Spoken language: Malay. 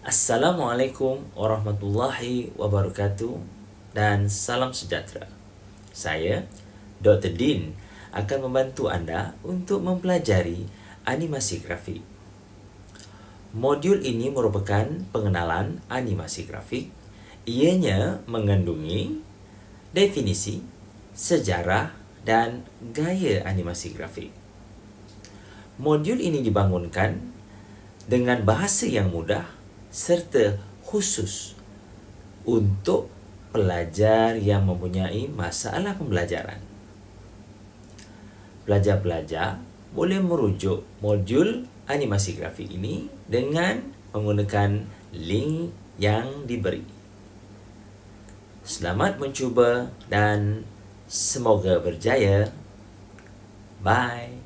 Assalamualaikum warahmatullahi wabarakatuh dan salam sejahtera. Saya, Dr. Din, akan membantu anda untuk mempelajari animasi grafik. Modul ini merupakan pengenalan animasi grafik. Ianya mengandungi definisi, sejarah dan gaya animasi grafik. Modul ini dibangunkan dengan bahasa yang mudah serta khusus untuk pelajar yang mempunyai masalah pembelajaran. Pelajar-pelajar boleh merujuk modul animasi grafik ini dengan menggunakan link yang diberi. Selamat mencuba dan semoga berjaya. Bye.